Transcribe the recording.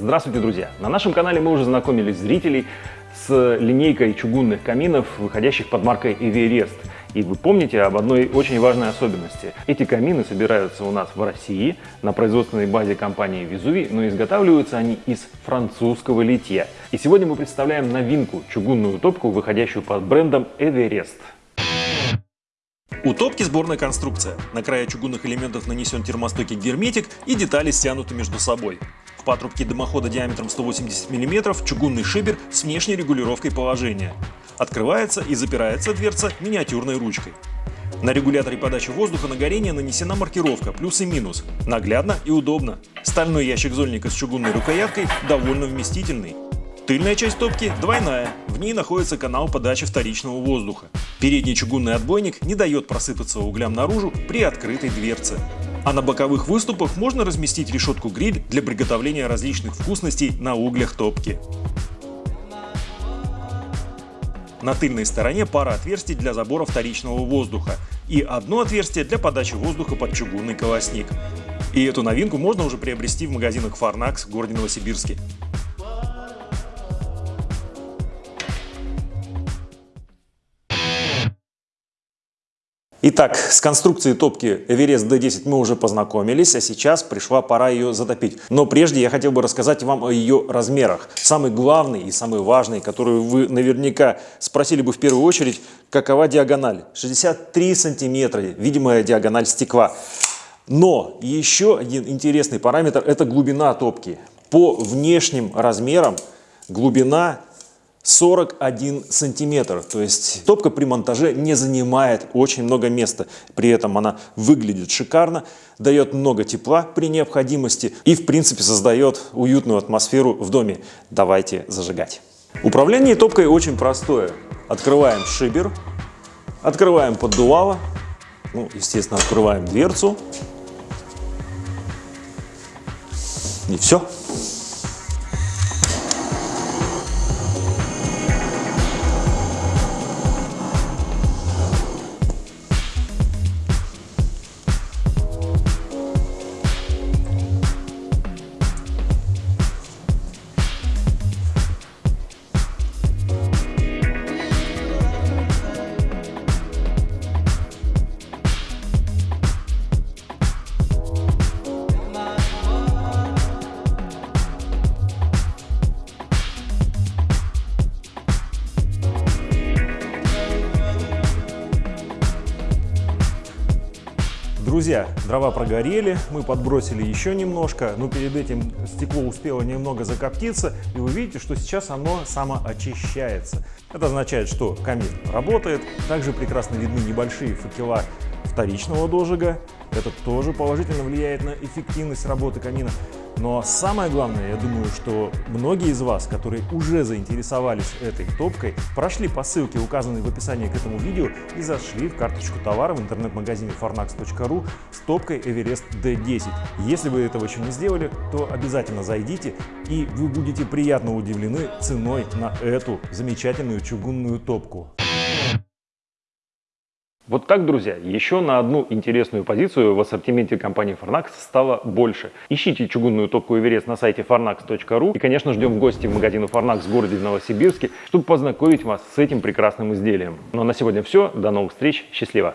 Здравствуйте, друзья! На нашем канале мы уже знакомились зрителей с линейкой чугунных каминов, выходящих под маркой Everest. И вы помните об одной очень важной особенности. Эти камины собираются у нас в России на производственной базе компании Везуви, но изготавливаются они из французского литья. И сегодня мы представляем новинку – чугунную топку, выходящую под брендом Everest. У топки сборная конструкция. На края чугунных элементов нанесен термостойкий герметик и детали стянуты между собой. В патрубке дымохода диаметром 180 мм чугунный шибер с внешней регулировкой положения. Открывается и запирается дверца миниатюрной ручкой. На регуляторе подачи воздуха на горение нанесена маркировка плюс и минус. Наглядно и удобно. Стальной ящик зольника с чугунной рукояткой довольно вместительный. Тыльная часть топки двойная, в ней находится канал подачи вторичного воздуха. Передний чугунный отбойник не дает просыпаться углям наружу при открытой дверце. А на боковых выступах можно разместить решетку-гриль для приготовления различных вкусностей на углях топки. На тыльной стороне пара отверстий для забора вторичного воздуха и одно отверстие для подачи воздуха под чугунный колосник. И эту новинку можно уже приобрести в магазинах Farnax в городе Новосибирске. Итак, с конструкцией топки Everest D10 мы уже познакомились, а сейчас пришла пора ее затопить. Но прежде я хотел бы рассказать вам о ее размерах. Самый главный и самый важный, который вы наверняка спросили бы в первую очередь, какова диагональ? 63 сантиметра, видимая диагональ стекла. Но еще один интересный параметр – это глубина топки. По внешним размерам глубина 41 сантиметр. То есть топка при монтаже не занимает очень много места. При этом она выглядит шикарно, дает много тепла при необходимости и в принципе создает уютную атмосферу в доме. Давайте зажигать. Управление топкой очень простое. Открываем шибер, открываем поддувало, ну, естественно, открываем дверцу. И все. Друзья, дрова прогорели, мы подбросили еще немножко, но перед этим стекло успело немного закоптиться, и вы видите, что сейчас оно самоочищается. Это означает, что камин работает. Также прекрасно видны небольшие факела вторичного дожига. Это тоже положительно влияет на эффективность работы камина. Но самое главное, я думаю, что многие из вас, которые уже заинтересовались этой топкой, прошли по ссылке, указанной в описании к этому видео, и зашли в карточку товара в интернет-магазине farnax.ru с топкой Everest D10. Если вы этого еще не сделали, то обязательно зайдите, и вы будете приятно удивлены ценой на эту замечательную чугунную топку. Вот так, друзья, еще на одну интересную позицию в ассортименте компании Farnax стало больше. Ищите чугунную топку Эверест на сайте farnax.ru и, конечно, ждем в гости в магазин Farnax в городе Новосибирске, чтобы познакомить вас с этим прекрасным изделием. Ну а на сегодня все. До новых встреч. Счастливо!